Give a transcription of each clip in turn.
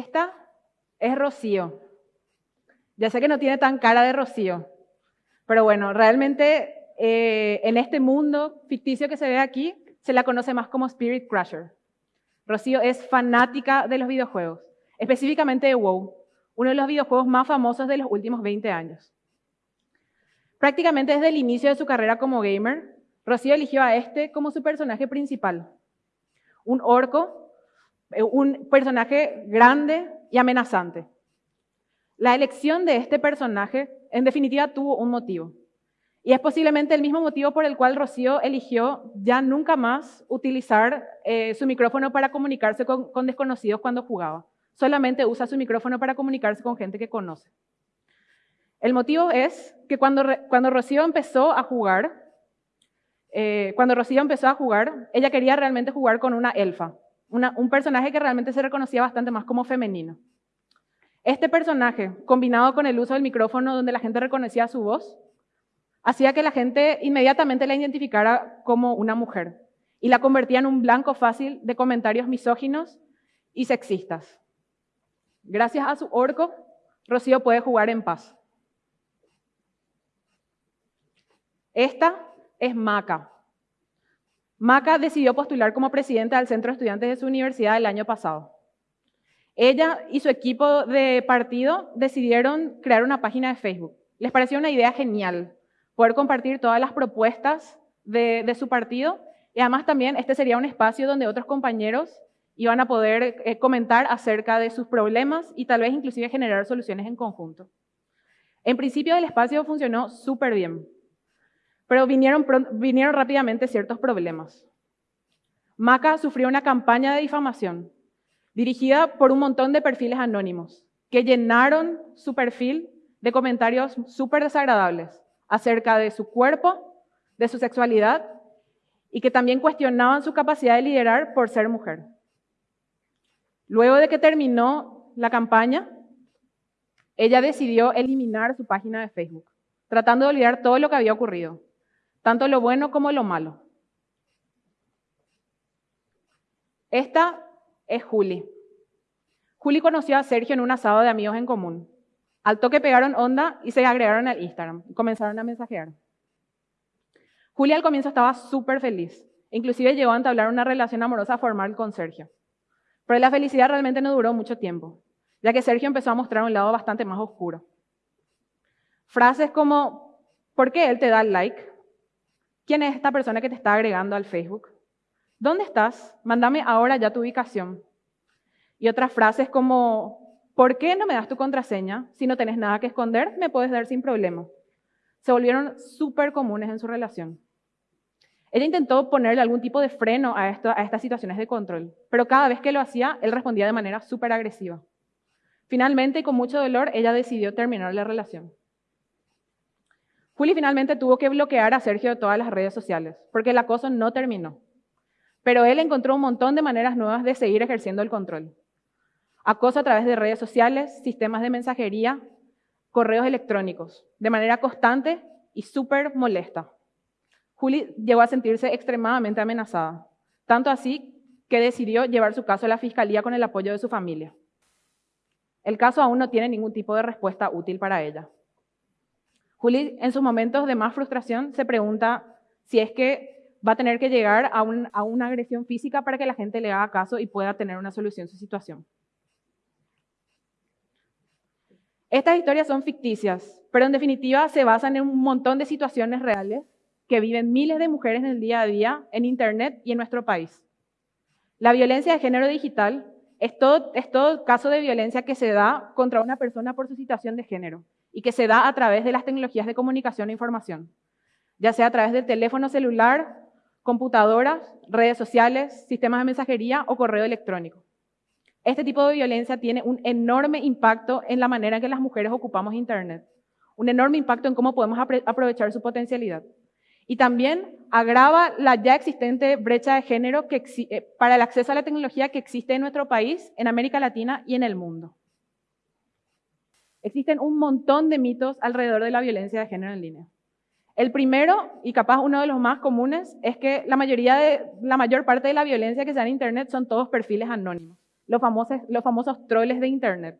Esta es Rocío. Ya sé que no tiene tan cara de Rocío, pero bueno, realmente eh, en este mundo ficticio que se ve aquí, se la conoce más como Spirit Crusher. Rocío es fanática de los videojuegos, específicamente de WoW, uno de los videojuegos más famosos de los últimos 20 años. Prácticamente desde el inicio de su carrera como gamer, Rocío eligió a este como su personaje principal. Un orco, un personaje grande y amenazante. La elección de este personaje, en definitiva, tuvo un motivo. Y es posiblemente el mismo motivo por el cual Rocío eligió ya nunca más utilizar eh, su micrófono para comunicarse con, desconocidos cuando jugaba. Solamente usa su micrófono para comunicarse con gente que conoce. El motivo es que cuando, cuando Rocío empezó a jugar, eh, cuando Rocío empezó a jugar, ella quería realmente jugar con una elfa, un personaje que realmente se reconocía bastante más como femenino. Este personaje, combinado con el uso del micrófono donde la gente reconocía su voz, hacía que la gente inmediatamente la identificara como una mujer y la convertía en un blanco fácil de comentarios misóginos y sexistas. Gracias a su orco, Rocío puede jugar en paz. Esta es Maca. Maca decidió postular como presidenta del centro de estudiantes de su universidad el año pasado. Ella y su equipo de partido decidieron crear una página de Facebook. Les pareció una idea genial poder compartir todas las propuestas de, su partido y además también este sería un espacio donde otros compañeros iban a poder eh, comentar acerca de sus problemas y tal vez inclusive generar soluciones en conjunto. En principio el espacio funcionó súper bien. Pero vinieron, rápidamente ciertos problemas. Maca sufrió una campaña de difamación dirigida por un montón de perfiles anónimos que llenaron su perfil de comentarios súper desagradables acerca de su cuerpo, de su sexualidad y que también cuestionaban su capacidad de liderar por ser mujer. Luego de que terminó la campaña, ella decidió eliminar su página de Facebook, tratando de olvidar todo lo que había ocurrido tanto lo bueno como lo malo. Esta es Juli. Juli conoció a Sergio en un asado de amigos en común. Al toque pegaron onda y se agregaron al Instagram y comenzaron a mensajear. Juli al comienzo estaba súper feliz. Inclusive llegó a entablar una relación amorosa formal con Sergio. Pero la felicidad realmente no duró mucho tiempo, ya que Sergio empezó a mostrar un lado bastante más oscuro. Frases como, ¿por qué él te da like? ¿Quién es esta persona que te está agregando al Facebook? ¿Dónde estás? Mándame ahora ya tu ubicación. Y otras frases como, ¿por qué no me das tu contraseña? Si no tenés nada que esconder, me puedes dar sin problema. Se volvieron súper comunes en su relación. Ella intentó ponerle algún tipo de freno a, a estas situaciones de control, pero cada vez que lo hacía, él respondía de manera súper agresiva. Finalmente, con mucho dolor, ella decidió terminar la relación. Juli finalmente tuvo que bloquear a Sergio de todas las redes sociales, porque el acoso no terminó. Pero él encontró un montón de maneras nuevas de seguir ejerciendo el control. Acoso a través de redes sociales, sistemas de mensajería, correos electrónicos, de manera constante y súper molesta. Juli llegó a sentirse extremadamente amenazada, tanto así que decidió llevar su caso a la fiscalía con el apoyo de su familia. El caso aún no tiene ningún tipo de respuesta útil para ella. Juli, en sus momentos de más frustración, se pregunta si es que va a tener que llegar a, una agresión física para que la gente le haga caso y pueda tener una solución a su situación. Estas historias son ficticias, pero en definitiva se basan en un montón de situaciones reales que viven miles de mujeres en el día a día en Internet y en nuestro país. La violencia de género digital es todo, es todo caso de violencia que se da contra una persona por su situación de género y que se da a través de las tecnologías de comunicación e información, ya sea a través del teléfono celular, computadoras, redes sociales, sistemas de mensajería o correo electrónico. Este tipo de violencia tiene un enorme impacto en la manera en que las mujeres ocupamos Internet, un enorme impacto en cómo podemos aprovechar su potencialidad. Y también agrava la ya existente brecha de género que, eh, para el acceso a la tecnología que existe en nuestro país, en América Latina y en el mundo. Existen un montón de mitos alrededor de la violencia de género en línea. El primero, y capaz uno de los más comunes, es que la, mayoría de, la mayor parte de la violencia que se da en Internet son todos perfiles anónimos. los famosos, los famosos troles de Internet.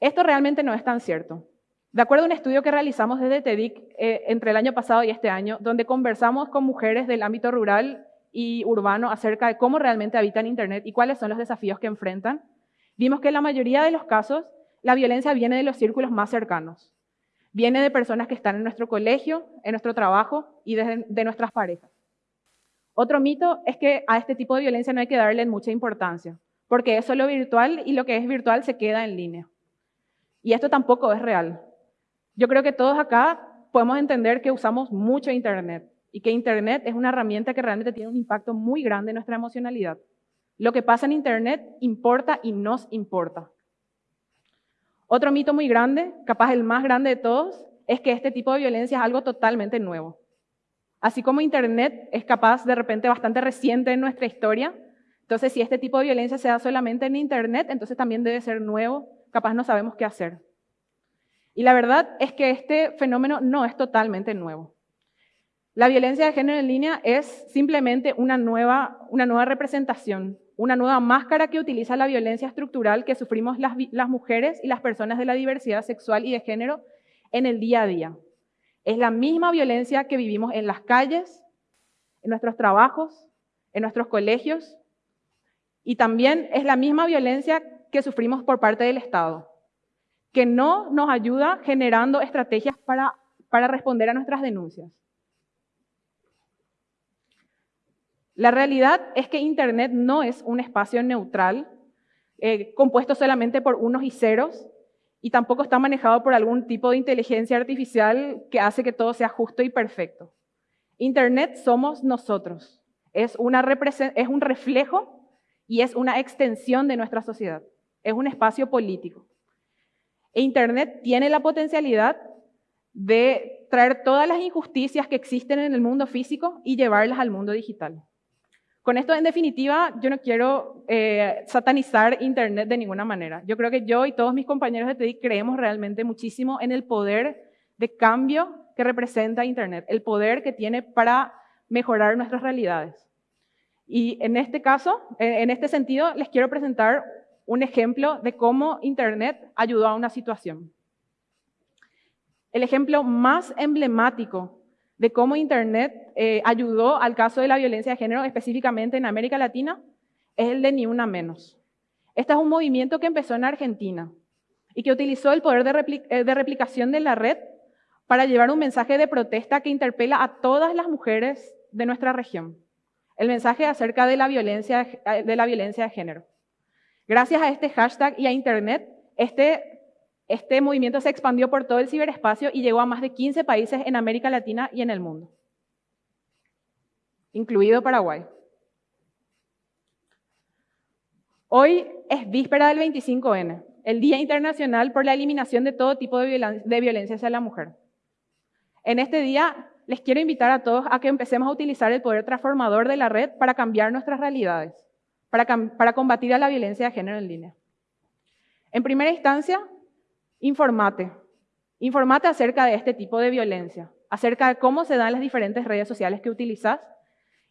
Esto realmente no es tan cierto. De acuerdo a un estudio que realizamos desde TEDIC eh, entre el año pasado y este año, donde conversamos con mujeres del ámbito rural y urbano acerca de cómo realmente habitan Internet y cuáles son los desafíos que enfrentan, vimos que la mayoría de los casos la violencia viene de los círculos más cercanos. Viene de personas que están en nuestro colegio, en nuestro trabajo y de, nuestras parejas. Otro mito es que a este tipo de violencia no hay que darle mucha importancia, porque es solo virtual y lo que es virtual se queda en línea. Y esto tampoco es real. Yo creo que todos acá podemos entender que usamos mucho Internet y que Internet es una herramienta que realmente tiene un impacto muy grande en nuestra emocionalidad. Lo que pasa en Internet importa y nos importa. Otro mito muy grande, capaz el más grande de todos, es que este tipo de violencia es algo totalmente nuevo. Así como Internet es capaz de repente bastante reciente en nuestra historia, entonces si este tipo de violencia se da solamente en Internet, entonces también debe ser nuevo, capaz no sabemos qué hacer. Y la verdad es que este fenómeno no es totalmente nuevo. La violencia de género en línea es simplemente una nueva, una nueva representación una nueva máscara que utiliza la violencia estructural que sufrimos las, mujeres y las personas de la diversidad sexual y de género en el día a día. Es la misma violencia que vivimos en las calles, en nuestros trabajos, en nuestros colegios, y también es la misma violencia que sufrimos por parte del Estado, que no nos ayuda generando estrategias para, para responder a nuestras denuncias. La realidad es que Internet no es un espacio neutral, eh, compuesto solamente por unos y ceros, y tampoco está manejado por algún tipo de inteligencia artificial que hace que todo sea justo y perfecto. Internet somos nosotros, es, un reflejo y es una extensión de nuestra sociedad, es un espacio político. E Internet tiene la potencialidad de traer todas las injusticias que existen en el mundo físico y llevarlas al mundo digital. Con esto, en definitiva, yo no quiero eh, satanizar Internet de ninguna manera. Yo creo que yo y todos mis compañeros de TEDIC creemos realmente muchísimo en el poder de cambio que representa Internet, el poder que tiene para mejorar nuestras realidades. Y en este caso, en este sentido, les quiero presentar un ejemplo de cómo Internet ayudó a una situación. El ejemplo más emblemático de cómo Internet eh, ayudó al caso de la violencia de género, específicamente en América Latina, es el de Ni Una Menos. Este es un movimiento que empezó en Argentina y que utilizó el poder de, eh, replicación de la red para llevar un mensaje de protesta que interpela a todas las mujeres de nuestra región. El mensaje acerca de la violencia de, la violencia de género. Gracias a este hashtag y a Internet, este este movimiento se expandió por todo el ciberespacio y llegó a más de 15 países en América Latina y en el mundo, incluido Paraguay. Hoy es víspera del 25N, el Día Internacional por la Eliminación de todo tipo de, violencia hacia la mujer. En este día les quiero invitar a todos a que empecemos a utilizar el poder transformador de la red para cambiar nuestras realidades, para, para combatir a la violencia de género en línea. En primera instancia, informate. Informate acerca de este tipo de violencia, acerca de cómo se dan las diferentes redes sociales que utilizas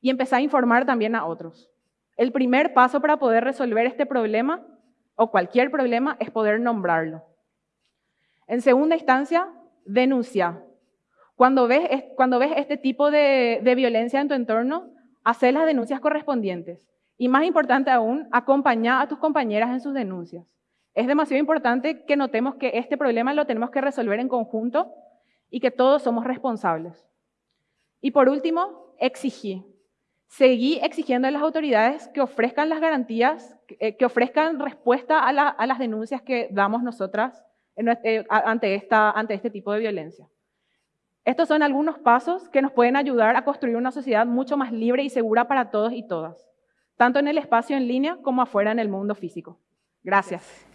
y empezá a informar también a otros. El primer paso para poder resolver este problema o cualquier problema es poder nombrarlo. En segunda instancia, denuncia. Cuando ves, cuando ves este tipo de, de violencia en tu entorno, haz las denuncias correspondientes. Y más importante aún, acompaña a tus compañeras en sus denuncias. Es demasiado importante que notemos que este problema lo tenemos que resolver en conjunto y que todos somos responsables. Y por último, exigí. Seguí exigiendo a las autoridades que ofrezcan las garantías, que eh, ofrezcan respuesta a, las denuncias que damos nosotras eh, ante, ante este tipo de violencia. Estos son algunos pasos que nos pueden ayudar a construir una sociedad mucho más libre y segura para todos y todas, tanto en el espacio en línea como afuera en el mundo físico. Gracias.